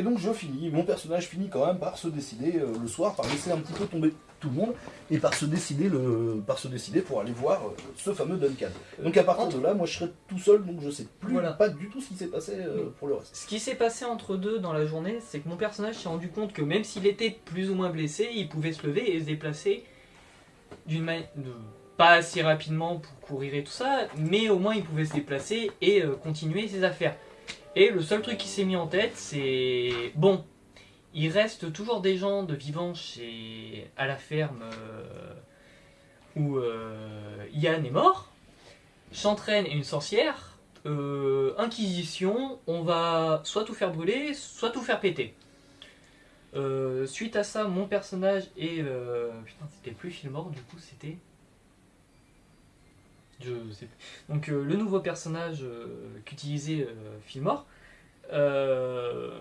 Et donc je finis, mon personnage finit quand même par se décider euh, le soir, par laisser un petit peu tomber tout le monde, et par se décider, le, par se décider pour aller voir euh, ce fameux Duncan. Donc à partir de là, moi je serai tout seul, donc je sais plus Voilà. pas du tout ce qui s'est passé euh, pour le reste. Ce qui s'est passé entre deux dans la journée, c'est que mon personnage s'est rendu compte que même s'il était plus ou moins blessé, il pouvait se lever et se déplacer d'une manière pas assez rapidement pour courir et tout ça, mais au moins il pouvait se déplacer et euh, continuer ses affaires. Et le seul truc qui s'est mis en tête, c'est bon, il reste toujours des gens de vivants chez à la ferme euh, où euh, Yann est mort. Chantraine est une sorcière. Euh, Inquisition, on va soit tout faire brûler, soit tout faire péter. Euh, suite à ça, mon personnage est. putain, c'était plus Filmore, du coup, c'était. Je sais. Donc, euh, le nouveau personnage euh, qu'utilisait euh, Filmore. Euh,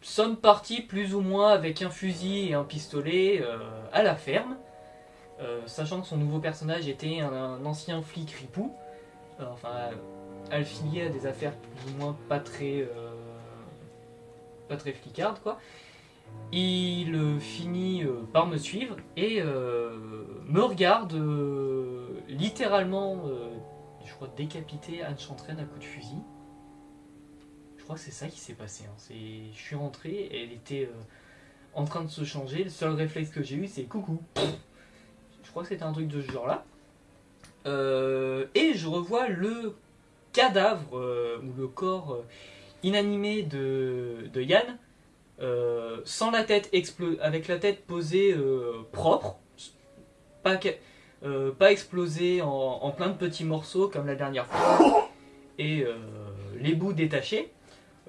sommes partis plus ou moins avec un fusil et un pistolet à la ferme. Sachant que son nouveau personnage était un, ancien flic ripou, enfin affilié à des affaires plus ou moins pas très, pas très quoi. Il finit par me suivre et me regarde littéralement, euh, je crois, décapiter Anne Chantraine à coup de fusil. Je crois que c'est ça qui s'est passé. hein. Je suis rentré, elle était euh, en train de se changer. Le seul réflexe que j'ai eu, c'est coucou. Je crois que c'était un truc de ce genre-là. Euh, et je revois le cadavre ou le corps inanimé de, Yann, sans la tête avec la tête posée propre, pas, euh, pas explosée en, plein de petits morceaux comme la dernière fois, et euh, les bouts détachés.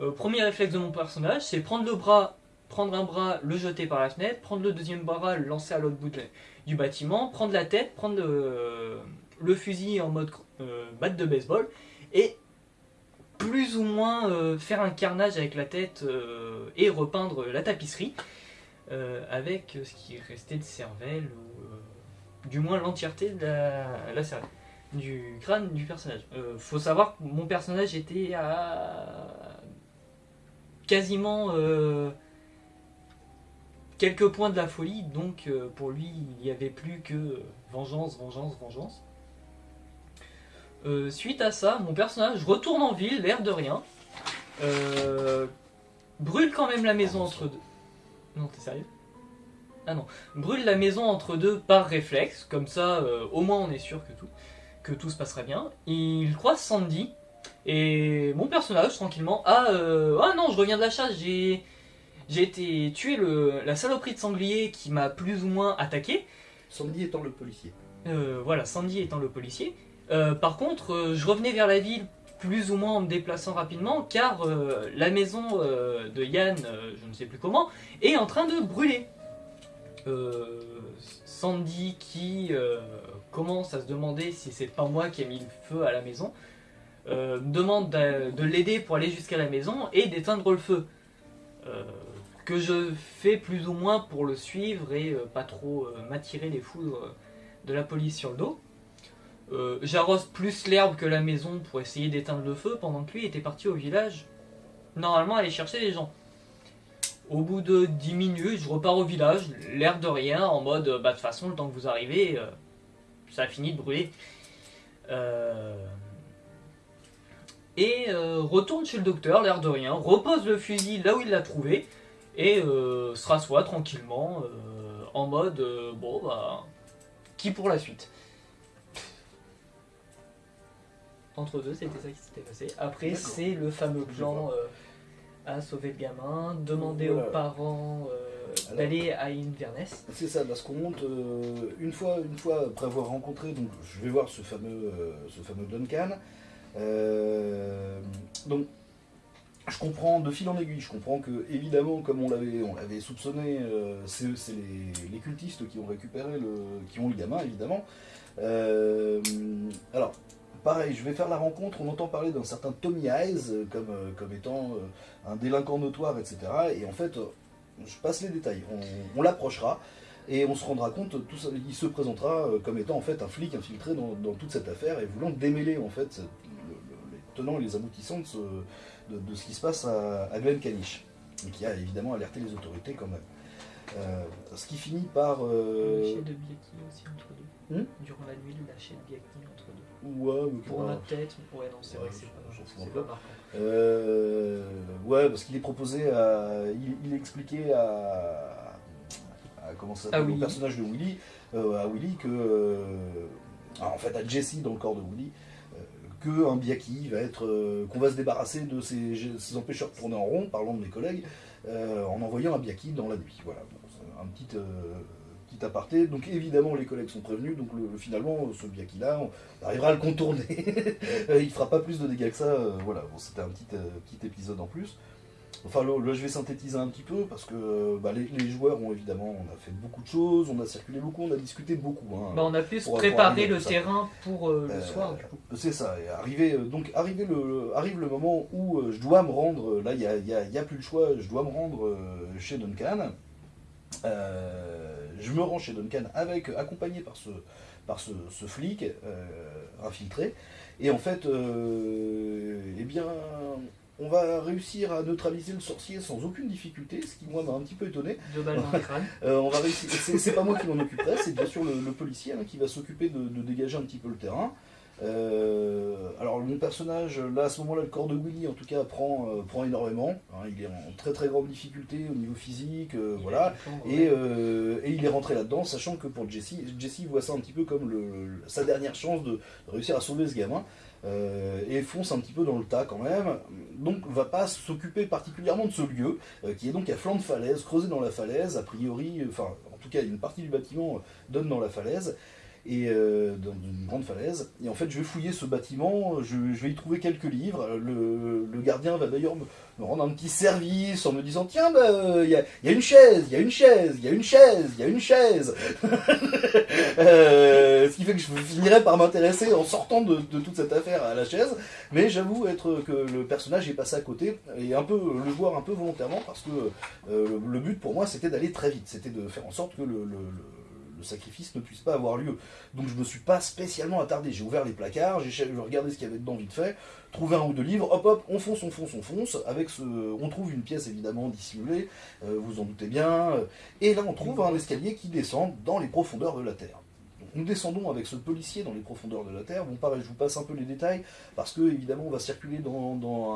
Euh, premier réflexe de mon personnage, c'est prendre le bras, prendre un bras, le jeter par la fenêtre, prendre le deuxième bras, le lancer à l'autre bout du bâtiment, prendre la tête, prendre le, fusil en mode batte de baseball et plus ou moins faire un carnage avec la tête et repeindre la tapisserie avec ce qui restait de cervelle du moins l'entièreté de la, la cervelle du crâne du personnage. Euh, faut savoir que mon personnage était à quasiment euh, quelques points de la folie, donc euh, pour lui il n'y avait plus que vengeance, vengeance, vengeance. Suite à ça, mon personnage retourne en ville, l'air de rien, brûle quand même la maison entre deux. Non, t'es sérieux? Ah non, brûle la maison entre deux par réflexe, comme ça euh, au moins on est sûr que tout, que tout se passera bien. Il croise Sandy, et mon personnage tranquillement, ah, euh, ah non, je reviens de la chasse, j'ai été tuer le, la saloperie de sanglier qui m'a plus ou moins attaqué. Sandy étant le policier. Euh, voilà, Sandy étant le policier. Par contre, je revenais vers la ville plus ou moins en me déplaçant rapidement car euh, la maison euh, de Yann, euh, je ne sais plus comment, est en train de brûler. Euh, Sandy qui euh, commence à se demander si c'est pas moi qui ai mis le feu à la maison, euh, demande de, de l'aider pour aller jusqu'à la maison et d'éteindre le feu. Euh, que je fais plus ou moins pour le suivre et pas trop m'attirer les foudres de la police sur le dos. J'arrose plus l'herbe que la maison pour essayer d'éteindre le feu pendant que lui était parti au village, normalement aller chercher les gens. Au bout de 10 minutes, je repars au village, l'air de rien, en mode bah de toute façon, le temps que vous arrivez, euh, ça a fini de brûler. Euh, Et euh, retourne chez le docteur, l'air de rien, repose le fusil là où il l'a trouvé, et se rassoit tranquillement, en mode bon bah, qui pour la suite? Entre deux, c'était ça qui s'était passé. Après, c'est le fameux plan à sauver le gamin, demander Voilà. aux parents euh, d'aller à Inverness. C'est ça, parce qu'on monte euh, une fois, une fois après avoir rencontré, donc je vais voir ce fameux, euh, ce fameux Duncan. Donc, je comprends de fil en aiguille, je comprends que évidemment, comme on l'avait, on l'avait soupçonné, c'est les, les cultistes qui ont récupéré le, qui ont le gamin évidemment. Alors, pareil, je vais faire la rencontre. On entend parler d'un certain Tommy Eyes euh, comme, euh, comme étant euh, un délinquant notoire, etc. Et en fait, je passe les détails. On, on l'approchera et on se rendra compte. Tout ça, il se présentera comme étant en fait un flic infiltré dans, dans toute cette affaire et voulant démêler en fait cette- le- le- les tenants et les aboutissants de ce, de, de ce qui se passe à, à Glen Caniche, et qui a évidemment alerté les autorités quand même. Euh, ce qui finit par... Le lâcher de Biaki aussi entre deux. Hmm? Durant la nuit, le lâcher de Biaki entre deux. Ouais, mais Pour pas- notre tête, ouais, non, c'est Ouais, vrai que c'est pas, pas marquant. Euh, ouais, parce qu'il est proposé à. Il, il expliquait à. à comment ça À au personnage de Willy, euh, à Willy que. euh, en fait, à Jesse dans le corps de Willy, euh, que un Biaki va être. qu'on va se débarrasser de ces, ces empêcheurs de tourner en rond, parlant de mes collègues, en envoyant un Biaki dans la nuit. Voilà, Bon, un petit. Petit aparté, donc évidemment les collègues sont prévenus, donc le- finalement ce Biaki là, on arrivera à le contourner. Euh, il fera pas plus de dégâts que ça. euh, voilà, bon, c'était un petit, euh, petit épisode en plus. Enfin, là, là, je vais synthétiser un petit peu parce que bah, les, les joueurs ont évidemment, on a fait beaucoup de choses, on a circulé beaucoup, on a discuté beaucoup. hein. Bah, on a plus préparé le ça. terrain pour euh, le Euh, soir, du coup. C'est ça. Et arrivé, donc arrivé le, arrive le moment où euh, je dois me rendre. Là, il n'y a, y a- y a plus le choix. Je dois me rendre chez Duncan. Euh, je me rends chez Duncan avec accompagné par ce par ce, ce flic euh, infiltré. Et en fait, euh, eh bien, on va réussir à neutraliser le sorcier sans aucune difficulté, ce qui moi m'a un petit peu étonné. Euh, on va réussir. C'est c'est pas moi qui m'en occuperai, c'est bien sûr le, le policier hein, qui va s'occuper de, de dégager un petit peu le terrain. Euh, alors mon personnage, là à ce moment-là, le corps de Willy en tout cas prend, euh, prend énormément. hein, il est en très très grande difficulté au niveau physique, euh, Il voilà. Et, il est rentré là-dedans, sachant que pour Jesse, Jesse voit ça un petit peu comme le- sa dernière chance de réussir à sauver ce gamin. et fonce un petit peu dans le tas quand même. Donc va pas s'occuper particulièrement de ce lieu, qui est donc à flanc de falaise, creusé dans la falaise, a priori, enfin en tout cas une partie du bâtiment donne dans la falaise. Et euh, dans une grande falaise. Et en fait, je vais fouiller ce bâtiment, je, vais y trouver quelques livres. Le, gardien va d'ailleurs me, rendre un petit service en me disant Tiens, bah, euh, il y, a, il y a une chaise, il y a une chaise, il y a une chaise, il y a une chaise. Euh, ce qui fait que je finirai par m'intéresser en sortant de, toute cette affaire à la chaise. Mais j'avoue être que le personnage est passé à côté et un peu le joueur un peu volontairement parce que le but pour moi c'était d'aller très vite, c'était de faire en sorte que le- le sacrifice ne puisse pas avoir lieu. Donc je me suis pas spécialement attardé. J'ai ouvert les placards, j'ai regardé ce qu'il y avait dedans vite fait, trouvé un ou deux livres, hop hop, on fonce, on fonce, on fonce. Avec ce, on trouve une pièce évidemment dissimulée, euh, vous en doutez bien. euh, Et là on trouve un escalier qui descend dans les profondeurs de la terre. Nous descendons avec ce policier dans les profondeurs de la terre. Bon pareil, je vous passe un peu les détails parce que évidemment on va circuler dans, dans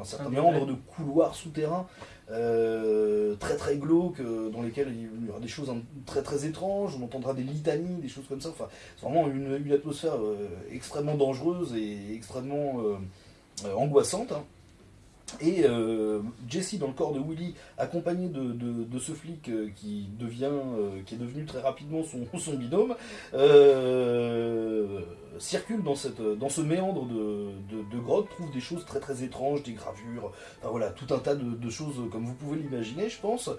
un certain tunnel. de couloirs souterrains euh, très très glauques euh, dans lesquels il y aura des choses très très étranges. On entendra des litanies, des choses comme ça. Enfin, c'est vraiment une, une atmosphère euh, extrêmement dangereuse et extrêmement angoissante. hein. Et euh, Jesse, dans le corps de Willy, accompagné de, de- ce flic euh, qui devient, euh, qui est devenu très rapidement son, son binôme, circule dans, cette, dans ce méandre de, de, grotte, trouve des choses très très étranges, des gravures, voilà, tout un tas de, choses comme vous pouvez l'imaginer, je pense.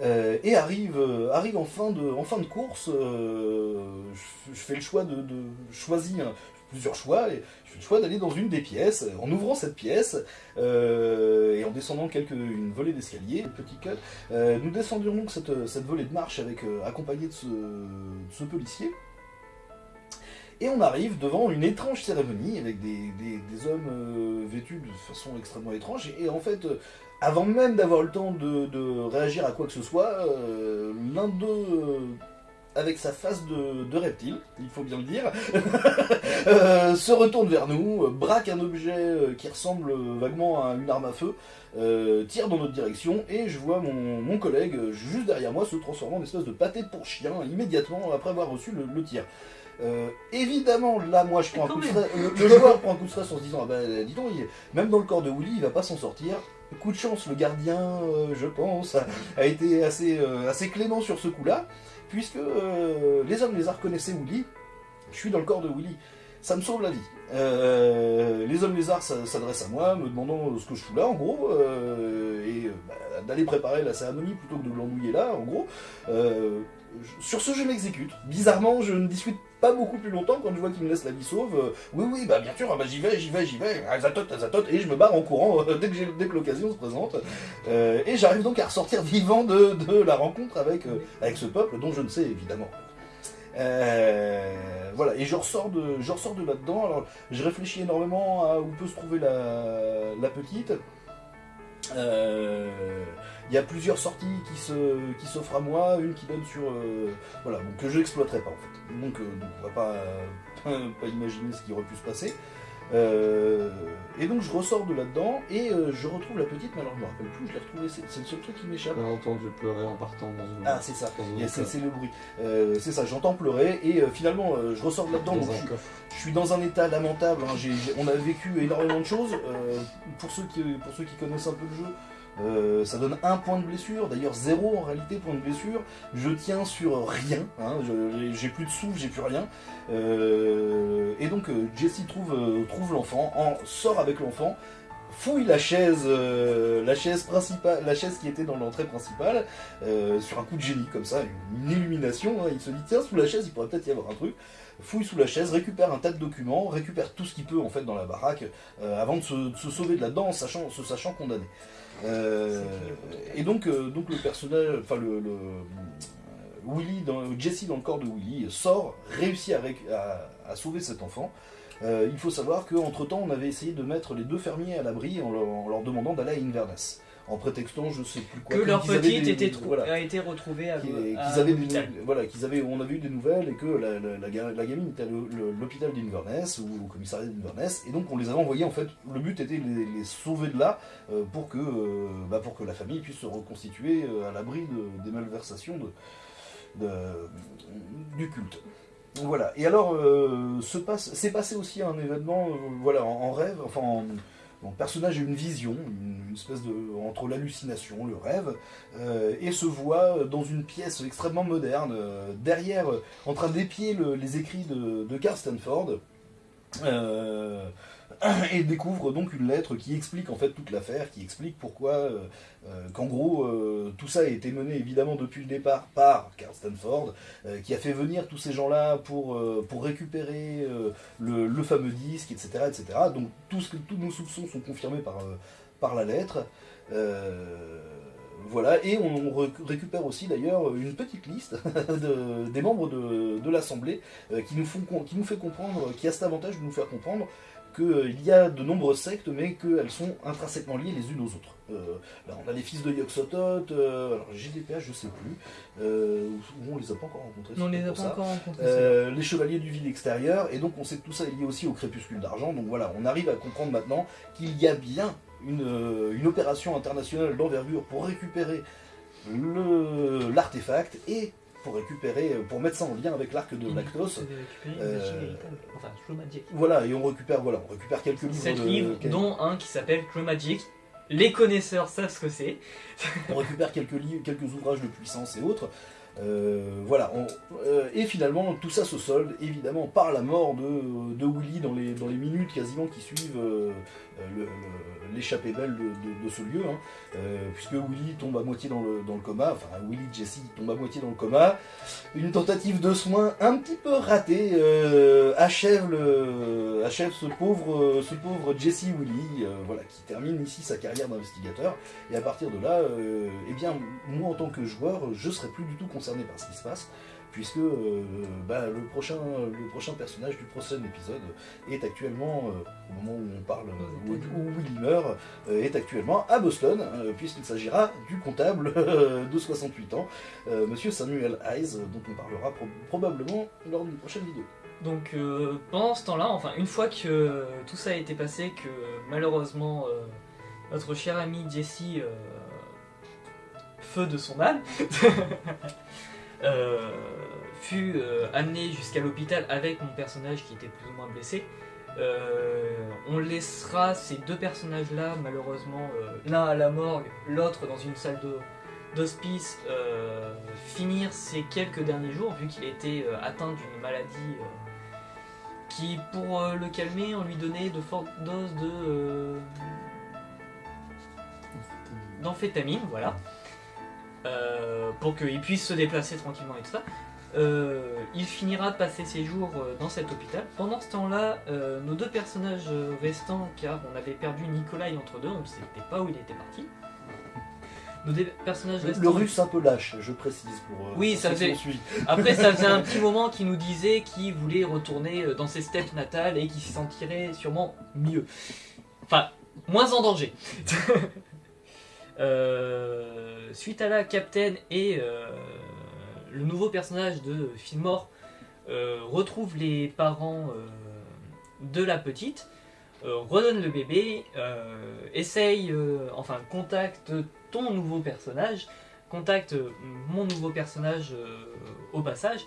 Et arrive, arrive en, fin de, en fin de course, je, je fais le choix de choisir plusieurs choix, et je fais le choix d'aller dans une des pièces. En ouvrant cette pièce euh, et en descendant quelques, une volée d'escalier, petit cut, euh, nous descendions donc cette, cette volée de marche avec, euh, accompagné de ce, de ce policier. Et on arrive devant une étrange cérémonie avec des, des- hommes euh, vêtus de façon extrêmement étrange. Et, en fait, euh, avant même d'avoir le temps de, réagir à quoi que ce soit, euh, l'un d'eux, euh, avec sa face de, reptile, il faut bien le dire, euh, se retourne vers nous, euh, braque un objet euh, qui ressemble vaguement à une arme à feu, tire dans notre direction, et je vois mon, collègue juste derrière moi se transformer en espèce de pâté pour chien immédiatement après avoir reçu le tir. Euh, évidemment, là, moi, je prends un coup de stress. Le, le joueur prend un coup de stress en se disant, ah dis donc, il- même dans le corps de Willy, il va pas s'en sortir. Coup de chance, le gardien, euh, je pense, a, a été assez, euh, assez clément sur ce coup-là, puisque euh, les hommes les a reconnaissaient Willy. Je suis dans le corps de Willy. Ça me sauve la vie. Euh, les hommes lézards s'adressent à moi, me demandant ce que je fous là, en gros, euh, et euh, bah, d'aller préparer la cérémonie plutôt que de l'ennuyer là, en gros. Sur ce, je m'exécute. Bizarrement, je ne discute pas beaucoup plus longtemps quand je vois qu'il me laisse la vie sauve. Euh, oui, oui, bah bien sûr, ah, bah, j'y vais, j'y vais, j'y vais, zatote, ah, zatote, et je me barre en courant euh, dès que, que l'occasion se présente. Euh, et j'arrive donc à ressortir vivant de, la rencontre avec, ce peuple dont je ne sais évidemment. Voilà, et je ressors de, de là-dedans. Alors, je réfléchis énormément à où peut se trouver la petite. Euh, Il y a plusieurs sorties qui se qui s'offrent à moi, une qui donne sur euh, voilà donc que je n'exploiterai pas en fait. Donc, euh, on va pas, pas pas imaginer ce qui aurait pu se passer. Euh, et donc je ressors de là-dedans et euh, je retrouve la petite, mais alors je me rappelle plus, je l'ai retrouvée, c'est le seul truc qui m'échappe. J'ai entendu pleurer en partant dans une. Ah c'est ça, c'est le bruit. Euh, c'est ça, j'entends pleurer et euh, finalement je ressors de là-dedans. je je suis dans un état lamentable. hein. On a vécu énormément de choses. Pour, ceux qui, pour ceux qui connaissent un peu le jeu, euh, ça donne un point de blessure. D'ailleurs, zéro en réalité point de blessure. Je tiens sur rien. hein. J'ai plus de souffle, j'ai plus rien. Euh, et donc, euh, Jesse trouve, trouve l'enfant, en, sort avec l'enfant. Fouille la chaise, la chaise principale, la chaise qui était dans l'entrée principale, sur un coup de génie comme ça, une illumination. hein. Il se dit tiens sous la chaise, il pourrait peut-être y avoir un truc fouille sous la chaise, récupère un tas de documents, récupère tout ce qu'il peut en fait dans la baraque euh, avant de se, de se sauver de là-dedans en sachant, se sachant condamné. Euh, et donc, euh, donc le personnage, enfin le, le- Willy, dans, Jesse dans le corps de Willy sort, réussit à, à- à sauver cet enfant. Il faut savoir qu'entre temps, on avait essayé de mettre les deux fermiers à l'abri en leur, en leur demandant d'aller à Inverness, en prétextant je sais plus quoi. Que leur petite des- était trou- voilà. a été retrouvée à, qui- à qu'ils avaient des voilà qu'ils avaient on avait eu des nouvelles et que la, la- la ga- la gamine était à l'hôpital d'Inverness ou au commissariat d'Inverness et donc on les avait envoyés en fait le but était de les, les sauver de là euh, pour que euh, bah, pour que la famille puisse se reconstituer euh, à l'abri de- des malversations de, de- du culte. Voilà. Et alors euh, se passe s'est passé aussi un événement voilà en, en rêve enfin en, mon personnage a une vision, une, espèce de entre l'hallucination, le rêve, euh, et se voit dans une pièce extrêmement moderne, euh, derrière, en train d'épier le- les écrits de Carl Stanford, euh, et découvre donc une lettre qui explique en fait toute l'affaire, qui explique pourquoi, euh, euh, qu'en gros, tout ça a été mené évidemment depuis le départ par Carl Stanford, qui a fait venir tous ces gens-là pour, pour récupérer le, le fameux disque, etc., etc. Donc tout ce que, tous nos soupçons sont confirmés par, par la lettre. Voilà, et on récupère aussi d'ailleurs une petite liste de- des membres de, de l'Assemblée euh, qui, nous font qui nous fait comprendre, qui a cet avantage de nous faire comprendre qu'il y a de nombreuses sectes, mais qu'elles sont intrinsèquement liées les unes aux autres. Euh, là, on a les fils de Yog-Sothoth, euh, alors GDPH, je sais plus, euh, ou on les a pas encore rencontrés. Non, on les a pas ça. encore rencontrés. Les chevaliers du vide extérieur, et donc on sait que tout ça est lié aussi au crépuscule d'argent. Donc voilà, on arrive à comprendre maintenant qu'il y a bien une, euh, une opération internationale d'envergure pour récupérer l'artefact et pour récupérer, pour mettre ça en lien avec l'arc de Lactos. Euh, Enfin. Voilà, et on récupère, voilà, on récupère quelques livres. Livres, dont un qui s'appelle True Magic. Les connaisseurs savent ce que c'est. on récupère quelques livres, quelques ouvrages de puissance et autres. Euh, voilà, euh, et finalement tout ça se solde évidemment par la mort de, Willy dans les, minutes quasiment qui suivent euh, l'échappée belle de, ce lieu, hein. Puisque Willy tombe à moitié dans le, coma, enfin Willy Jesse tombe à moitié dans le coma. Une tentative de soins un petit peu ratée achève, ce pauvre, ce Jesse Willy, voilà, qui termine ici sa carrière d'investigateur. Et à partir de là, eh bien, moi en tant que joueur, je serai plus du tout concerné par ce qui se passe, puisque euh, bah, le, prochain, le prochain personnage du prochain épisode est actuellement, euh, au moment où on parle, où, où Willy meurt, euh, est actuellement à Boston, euh, puisqu'il s'agira du comptable de 68 ans, euh, Monsieur Samuel Hayes, dont on parlera pro- probablement lors d'une prochaine vidéo. Donc euh, pendant ce temps-là, enfin une fois que euh, tout ça a été passé, que euh, malheureusement euh, notre cher ami Jesse, euh, feu de son âme, euh, fut euh, amené jusqu'à l'hôpital avec mon personnage qui était plus ou moins blessé. euh, on laissera ces deux personnages-là, malheureusement, l'un à la morgue, l'autre dans une salle d'hospice, finir ses quelques derniers jours, vu qu'il était atteint d'une maladie qui, pour le calmer, on lui donnait de fortes doses de d'amphétamine, voilà, Euh, pour qu'il puisse se déplacer tranquillement et tout ça. Euh, il finira de passer ses jours euh, dans cet hôpital. Pendant ce temps-là, euh, nos deux personnages restants, car on avait perdu Nikolai entre deux, on ne savait pas où il était parti. Nos deux personnages restants. le russe un peu lâche, je précise pour. Oui, pour ça faisait- suivi. Après, ça faisait un petit moment qu'il nous disait qu'il voulait retourner dans ses steppes natales et qu'il s'y sentirait sûrement mieux. Enfin, moins en danger. Euh, suite à la Captain et euh, le nouveau personnage de Fillmore euh, retrouvent les parents de la petite, redonne le bébé, essaye, enfin contacte ton nouveau personnage, contacte mon nouveau personnage au passage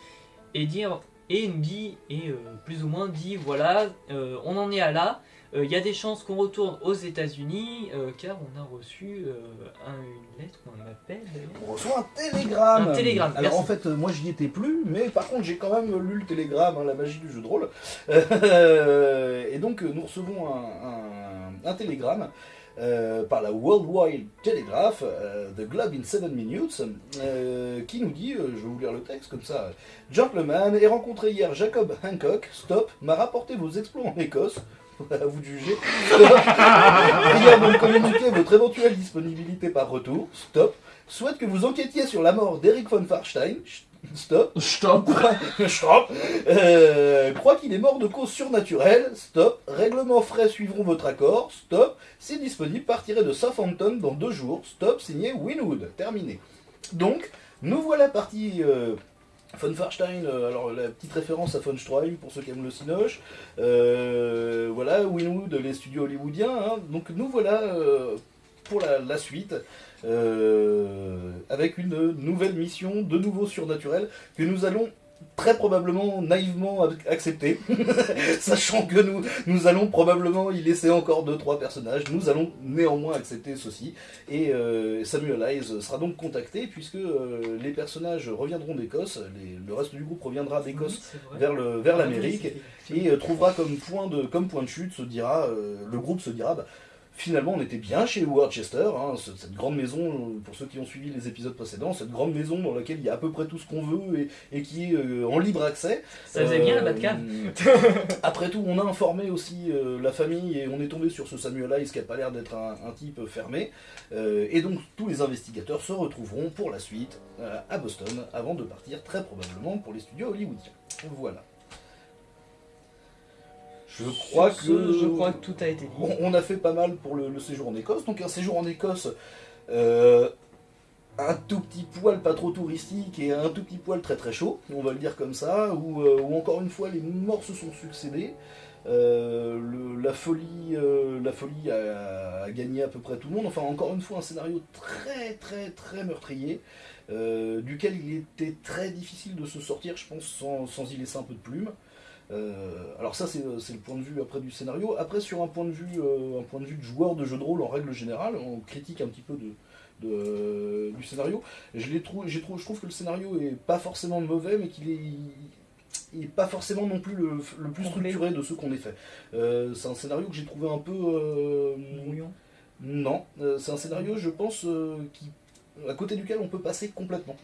et dire et nous dit et plus ou moins dit voilà on en est à là euh, il y a des chances qu'on retourne aux États-Unis euh, car on a reçu euh, un- une lettre qu'on appelle d'ailleurs. On reçoit un télégramme. Un télégramme, Alors merci. en fait, euh, moi j'y étais plus, mais par contre j'ai quand même lu le télégramme, hein, la magie du jeu de rôle. Euh, et donc euh, nous recevons un, un- un télégramme euh, par la Worldwide Telegraph, euh, The Globe in 7 Minutes, euh, qui nous dit, euh, je vais vous lire le texte comme ça, Gentleman, ai rencontré hier Jacob Hancock, stop, m'a rapporté vos exploits en Écosse. À vous de juger. De me communiquer votre éventuelle disponibilité par retour. Stop. Souhaite que vous enquêtiez sur la mort d'Eric von Farstein. Stop. Stop Stop. Euh, crois qu'il est mort de cause surnaturelle. Stop. Règlement frais suivront votre accord. Stop. C'est disponible, partirez de Southampton dans deux jours. Stop. Signé Winwood. Terminé. Donc, nous voilà partis. Euh, von Farstein, euh, alors la petite référence à Stroheim pour ceux qui aiment le Cinoche. Euh, voilà, Winwood, les studios hollywoodiens. hein. Donc nous voilà euh, pour la, suite. avec une nouvelle mission, de nouveau surnaturel, que nous allons très probablement naïvement ac- accepter, sachant que nous, nous allons probablement y laisser encore deux trois personnages. Nous allons néanmoins accepter ceci. Et euh, Samuel Hayes sera donc contacté puisque euh, les personnages reviendront d'Écosse, le reste du groupe reviendra d'Écosse vers le vers l'Amérique. et euh, trouvera comme point de comme point de chute se dira le groupe se dira bah, finalement on était bien chez Worcester hein, ce- cette grande maison euh, pour ceux qui ont suivi les épisodes précédents cette grande maison dans laquelle il y a à peu près tout ce qu'on veut et, et qui est euh, en libre accès Ça faisait bien la Euh, Batcan. après tout, on a informé aussi euh, la famille et on est tombé sur ce Samuel Hayes qui a pas l'air d'être un, un type fermé. Euh, et donc tous les investigateurs se retrouveront pour la suite euh, à Boston avant de partir très probablement pour les studios hollywoodiens. Voilà. Je crois que ce, je crois que tout a été dit. on, on a fait pas mal pour le, le séjour en Écosse. Donc un séjour en Écosse, euh, un tout petit poil pas trop touristique et un tout petit poil très très chaud, on va le dire comme ça, où, euh, où encore une fois les morts se sont succédés. Euh, le- la folie, euh, la folie a, a gagné à peu près tout le monde. Enfin, encore une fois, un scénario très très très meurtrier, euh, duquel il était très difficile de se sortir, je pense, sans, sans y laisser un peu de plume. Euh, alors ça c'est c'est le point de vue après du scénario. Après sur un point de vue euh, un point de vue de joueur de jeu de rôle en règle générale, on critique un petit peu de, de- du scénario. Je trouve que le scénario est pas forcément mauvais, mais qu'il est il est pas forcément non plus le, le plus structuré de ceux qu'on ait fait. Euh, c'est un scénario que j'ai trouvé un peu euh, non, euh, c'est un scénario, je pense, euh, qui, à côté duquel on peut passer complètement.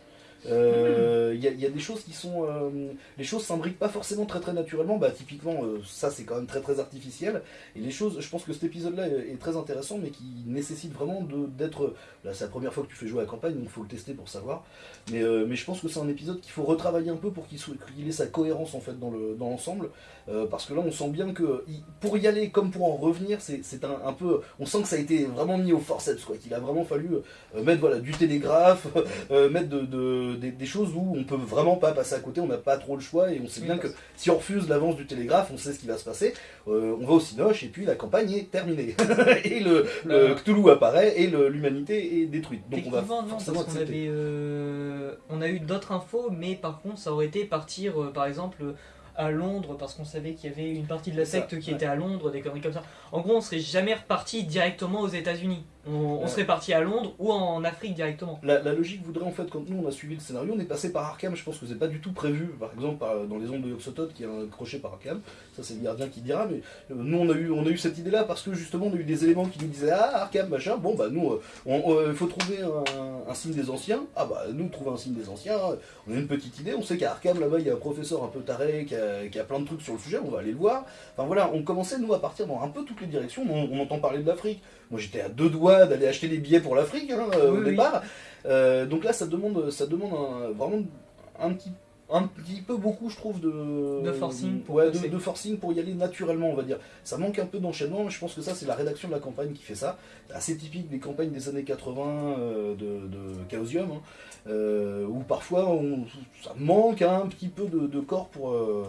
Euh, Il y, a- il y a des choses qui sont. euh, les choses s'imbriquent pas forcément très très naturellement. Bah, typiquement, euh, ça c'est quand même très très artificiel. Et les choses, je pense que cet épisode-là est, est très intéressant, mais qui nécessite vraiment d'être. Là, c'est la première fois que tu fais jouer à la campagne, donc il faut le tester pour savoir. Mais, euh, mais je pense que c'est un épisode qu'il faut retravailler un peu pour qu'il ait sa cohérence en fait dans le- dans l'ensemble. Euh, parce que là, on sent bien que pour y aller comme pour en revenir, c'est un, un peu. On sent que ça a été vraiment mis au forceps, quoi. Qu'il a vraiment fallu euh, mettre voilà, du télégraphe, euh, mettre de- des, des choses où on peut vraiment pas passer à côté, on n'a pas trop le choix et on sait Oui, bien que si on refuse l'avance du télégraphe, on sait ce qui va se passer. Euh, on va au Cinoche et puis la campagne est terminée. et le, le. Cthulhu apparaît et l'humanité est détruite. Donc on va Techniquement, non, forcément parce qu'on accepter. avait, euh, on a eu d'autres infos, mais par contre, ça aurait été partir, euh, par exemple, à Londres, parce qu'on savait qu'il y avait une partie de la ça, secte qui ouais. était à Londres, des conneries comme ça. En gros, on serait jamais reparti directement aux États-Unis. On, serait parti à Londres ou en Afrique directement. La, la logique voudrait en fait, quand nous on a suivi le scénario, on est passé par Arkham, je pense que c'est pas du tout prévu, par exemple par- dans les ondes de Yoxotot qui est un crochet par Arkham, ça c'est le gardien qui dira, mais euh, nous on a eu, on a eu cette idée là parce que justement on a eu des éléments qui nous disaient Ah Arkham machin, bon bah nous euh, on- on- il faut trouver un, un signe des anciens, ah bah nous trouver un signe des anciens, on a une petite idée, on sait qu'à Arkham là-bas il y a un professeur un peu taré qui a, qui a plein de trucs sur le sujet, on va aller le voir, enfin voilà, on commençait nous à partir dans un peu toutes les directions, on, on entend parler de l'Afrique, moi j'étais à deux doigts d'aller acheter des billets pour l'Afrique hein, euh, Oui, au oui. départ. Euh, donc là, ça demande, ça demande un- vraiment un petit un petit peu beaucoup, je trouve, de, De forcing pour ouais, de, forcing pour y aller naturellement, on va dire. Ça manque un peu d'enchaînement, mais je pense que ça, c'est la rédaction de la campagne qui fait ça. Assez typique des campagnes des années 80 euh, de, de Chaosium, hein, euh, où parfois on- ça manque un petit peu de, de corps pour. euh,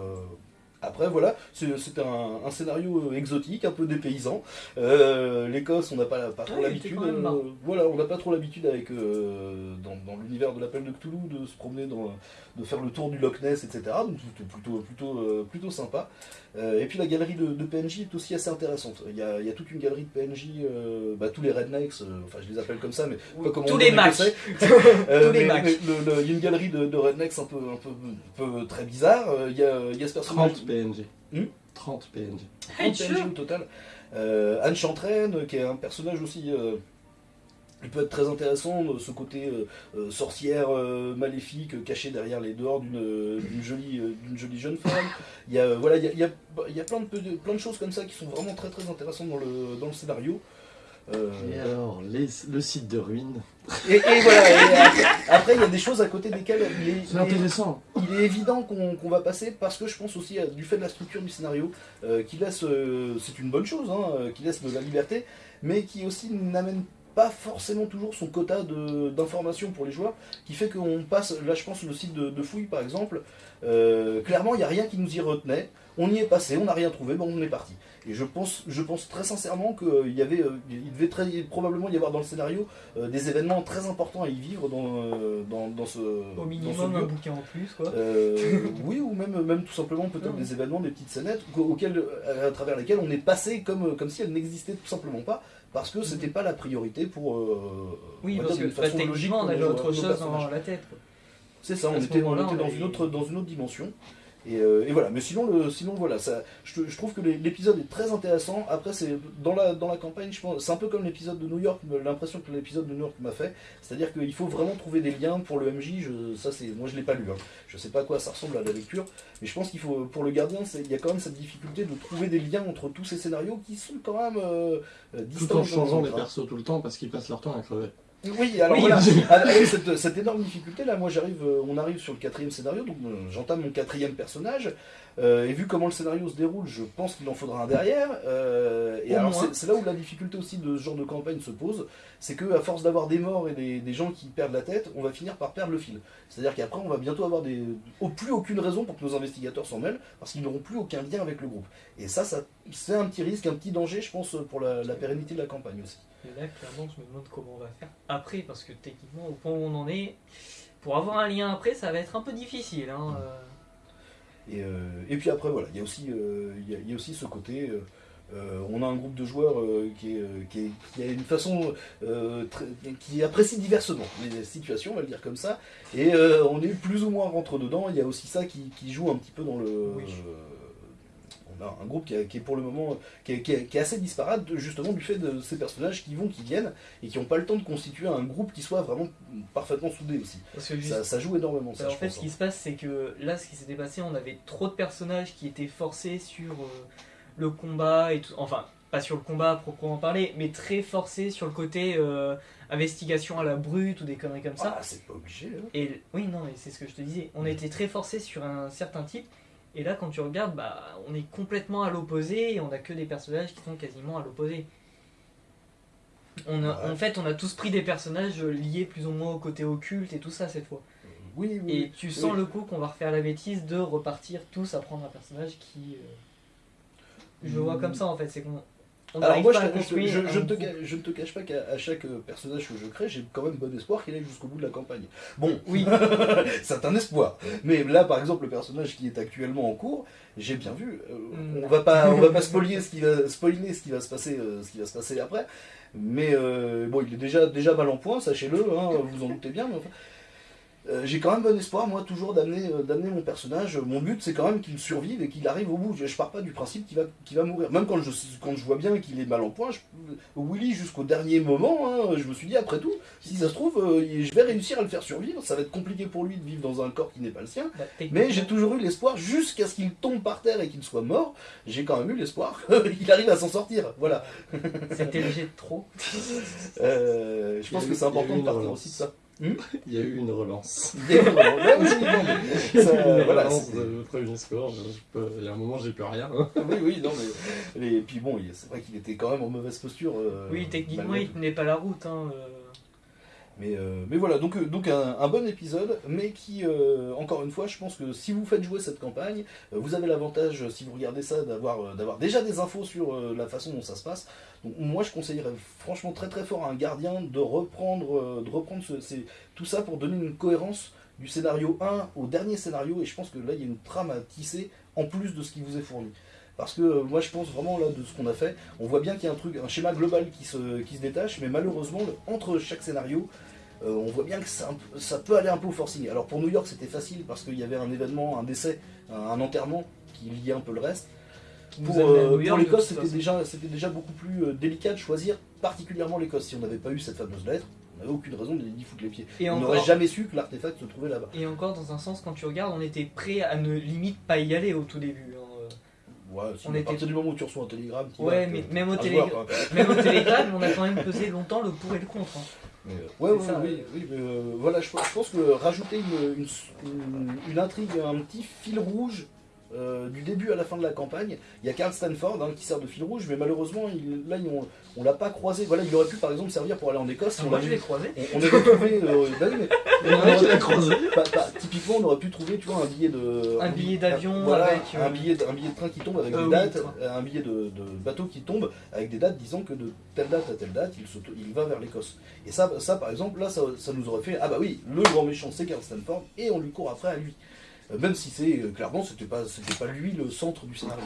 Après, voilà, c'est c'est un, un scénario euh, exotique, un peu dépaysant. Euh, L'Écosse, on n'a pas, pas trop Ouais, l'habitude. euh, voilà, on n'a pas trop l'habitude avec euh, dans, dans l'univers de l'appel de Cthulhu de se promener dans, de faire le tour du Loch Ness, etc. Donc c'était plutôt, plutôt, plutôt sympa. Euh, et puis la galerie de, de PNJ est aussi assez intéressante. Il y a, il y a toute une galerie de PNJ, euh, bah, tous les rednecks, euh, enfin je les appelle comme ça, mais pas comment Tous on les matchs. Tous les matchs. Il y a une galerie de, de rednecks un peu, un peu, un peu très bizarre. Il y a, il y a ce personnage. 30 PNG. Hmm 30 PNJ. 30 Hey, PNJ au total. Euh, Anne Chantraine, qui est un personnage aussi. Il peut être très intéressant, euh, ce côté euh, euh, sorcière euh, maléfique cachée derrière les dehors d'une jolie, d'une jolie jeune femme. Il y a, voilà, il y a, il y a- il y a plein, de, plein de choses comme ça qui sont vraiment très très intéressantes dans le, dans le scénario. Euh, Et alors, les- le site de ruine. et, et voilà, et après, il y a des choses à côté desquelles il est, C'est il est- intéressant. il est évident qu'on qu'on va passer parce que je pense aussi à- du fait de la structure du scénario euh, qui laisse, euh, c'est une bonne chose, hein, qui laisse de la liberté, mais qui aussi n'amène pas forcément toujours son quota d'informations pour les joueurs, qui fait qu'on passe, là je pense le site de, de fouille par exemple, euh, clairement il n'y a rien qui nous y retenait, on y est passé, on n'a rien trouvé, bon on est parti. Et je pense, je pense très sincèrement qu'il y avait, euh, il devait très, probablement y avoir dans le scénario euh, des événements très importants à y vivre dans, euh, dans, dans ce Au dans ce minimum lieu. un bouquin en plus, quoi. Euh, oui, ou même, même tout simplement peut-être Ouais. des événements, des petites scénettes auxquelles, à, travers lesquelles on est passé comme, comme si elles n'existaient tout simplement pas, parce que c'était pas la priorité pour. euh, oui, parce que bah, façon logique on avait autre chose dans la tête. C'est ça, on était, on moment-là, était on dans, avait- une autre, dans une autre dimension. Et, euh, et voilà, mais sinon, le, sinon voilà, ça, je, je trouve que l'épisode est très intéressant. Après, c'est dans la, dans la campagne, je pense, c'est un peu comme l'épisode de New York, l'impression que l'épisode de New York m'a fait. C'est-à-dire qu'il faut vraiment trouver des liens pour le MJ. Je, ça, c'est, moi, je l'ai pas lu. Hein. Je sais pas à quoi ça ressemble à la lecture, mais je pense qu'il faut, pour le gardien, il y a quand même cette difficulté de trouver des liens entre tous ces scénarios qui sont quand même euh, euh, distants. Tout en changeant les hein. persos tout le temps parce qu'ils passent leur temps à crever. Oui, alors Oui, voilà, avec cette, cette énorme difficulté là, moi j'arrive, euh, on arrive sur le quatrième scénario, donc euh, j'entame mon quatrième personnage, euh, et vu comment le scénario se déroule, je pense qu'il en faudra un derrière. euh, et Au alors c'est c'est là où la difficulté aussi de ce genre de campagne se pose, c'est que à force d'avoir des morts et des, des gens qui perdent la tête, on va finir par perdre le fil. C'est-à-dire qu'après on va bientôt avoir des, au plus aucune raison pour que nos investigateurs s'en mêlent, parce qu'ils n'auront plus aucun lien avec le groupe. Et ça, ça c'est un petit risque, un petit danger, je pense, pour la, la pérennité de la campagne aussi. Et là, clairement, je me demande comment on va faire après, parce que techniquement, au point où on en est, pour avoir un lien après, ça va être un peu difficile. Hein. euh. Et, euh, et puis après, voilà, il y a aussi, euh, y a- il y a aussi ce côté. euh, euh, on a un groupe de joueurs euh, qui, est, euh, qui, est- qui a une façon euh, très- qui apprécie diversement les situations, on va le dire comme ça. Et euh, on est plus ou moins rentre dedans. Il y a aussi ça qui, qui joue un petit peu dans le. Oui. On a un groupe qui, a- qui est pour le moment qui est, qui est- qui est assez disparate justement du fait de ces personnages qui vont, qui viennent et qui n'ont pas le temps de constituer un groupe qui soit vraiment parfaitement soudé aussi. Parce que juste- Ça, ça joue énormément. Ça, en fait, pense, ce qui hein. se passe, c'est que là, ce qui s'était passé, on avait trop de personnages qui étaient forcés sur euh, le combat et tout. Enfin, pas sur le combat à proprement parler, mais très forcés sur le côté euh, investigation à la brute ou des conneries comme ça. Ah, c'est pas obligé. hein. Et oui, non, mais c'est ce que je te disais. On était très forcés sur un certain type. Et là, quand tu regardes, bah, on est complètement à l'opposé et on a que des personnages qui sont quasiment à l'opposé. On a, Ouais. En fait, on a tous pris des personnages liés plus ou moins au côté occulte et tout ça cette fois. Oui, oui. Et tu sens oui. le coup qu'on va refaire la bêtise de repartir tous à prendre un personnage qui. euh, Je le vois comme ça en fait, c'est qu'on. On Alors moi, je, je, construire. je- je un ne te, je ne te cache pas qu'à chaque euh, personnage que je crée, j'ai quand même bon espoir qu'il aille jusqu'au bout de la campagne. Bon, Oui. c'est un espoir. Mais là, par exemple, le personnage qui est actuellement en cours, j'ai bien vu. euh, Mm. On va pas, on va pas spoiler ce qui va, spoiler ce qui va se passer, euh, ce qui va se passer après. Mais euh, bon, il est déjà, déjà mal en point, sachez-le. hein, vous en doutez bien. Mais enfin, euh, j'ai quand même bon espoir, moi, toujours d'amener, euh, d'amener mon personnage. Mon but, c'est quand même qu'il survive et qu'il arrive au bout. Je, je pars pas du principe qu'il va, qu'il va mourir. Même quand je, quand je vois bien qu'il est mal en point, je- Willy, jusqu'au dernier moment, hein, je me suis dit, après tout, si ça se trouve, euh, je vais réussir à le faire survivre. Ça va être compliqué pour lui de vivre dans un corps qui n'est pas le sien. Bah, Mais j'ai toujours eu l'espoir, jusqu'à ce qu'il tombe par terre et qu'il soit mort, j'ai quand même eu l'espoir qu'il arrive à s'en sortir. Voilà. C'était léger de trop. Euh, je pense que c'est important de partir aussi de ça. Il y a eu une relance. Il y a eu ça, une voilà, relance de premier score. Il y a un moment, j'ai plus rien. hein. oui, oui, non, mais. Et puis bon, c'est vrai qu'il était quand même en mauvaise posture. euh, Oui, techniquement, il tenait pas la route. Hein, euh. Mais, euh, mais voilà, donc, donc un, un bon épisode, mais qui, euh, encore une fois, je pense que si vous faites jouer cette campagne, vous avez l'avantage, si vous regardez ça, d'avoir déjà des infos sur euh, la façon dont ça se passe. Donc moi, je conseillerais franchement très très fort à un gardien de reprendre, euh, de reprendre tout ça pour donner une cohérence du scénario 1 au dernier scénario, et je pense que là, il y a une trame à tisser en plus de ce qui vous est fourni. Parce que euh, moi je pense vraiment là de ce qu'on a fait, on voit bien qu'il y a un truc, un schéma global qui se, qui se détache, mais malheureusement entre chaque scénario, euh, on voit bien que ça, ça peut aller un peu au forcing. Alors pour New York c'était facile parce qu'il y avait un événement, un décès, un, un enterrement qui liait un peu le reste. Pour, à euh, pour l'Écosse c'était déjà, beaucoup plus euh, délicat de choisir particulièrement l'Écosse. Si on n'avait pas eu cette fameuse lettre, on n'avait aucune raison d'y foutre les pieds. Et on n'aurait jamais su que l'artefact se trouvait là-bas. Et encore, dans un sens, quand tu regardes, on était prêt à ne limite pas y aller au tout début. hein. Ouais, si, On à était- partir du moment où tu reçois un télégramme, Ouais, mais même au, à télé... voir, quoi. même au télégramme, on a quand même pesé longtemps le pour et le contre. hein. Mais, euh, ouais, C'est ouais, ça, oui, oui, mais, euh, voilà, je, je pense que rajouter une, une, une- une intrigue, un petit fil rouge euh, du début à la fin de la campagne, il y a Carl Stanford hein, qui sert de fil rouge, mais malheureusement, il, là, ont- on l'a pas croisé. Voilà, il aurait pu par exemple servir pour aller en Écosse. si on l'a vu. croisé. On, on aurait trouvé. euh, mais- Il y en a un qui l'a croisé. Bah, bah, typiquement, on aurait pu trouver, tu vois, un billet de. Un billet d'avion voilà, avec, euh, un billet, de, un billet de train qui tombe avec Euh, des dates, un billet de, de bateau qui tombe avec des dates disant que de telle date à telle date, il va vers l'Écosse. Et ça, ça, par exemple, là, ça, ça nous aurait fait ah bah oui, le grand méchant, c'est Carl Stanford, et on lui court après à lui. Euh, Même si c'est euh, clairement, c'était pas, c'était pas lui le centre du scénario.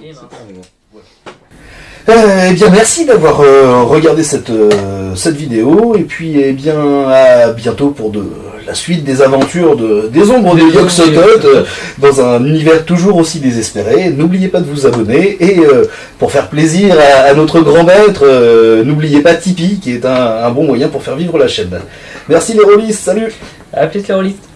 Euh, eh bien, merci d'avoir euh, regardé cette, euh, cette vidéo. Et puis, eh bien, à bientôt pour de, la suite des aventures de, des ombres de Des de euh, dans un univers toujours aussi désespéré. N'oubliez pas de vous abonner. Et euh, pour faire plaisir à, à notre grand maître, euh, n'oubliez pas Tipeee, qui est un, un bon moyen pour faire vivre la chaîne. Merci les rôlistes, salut à plus les rôlistes.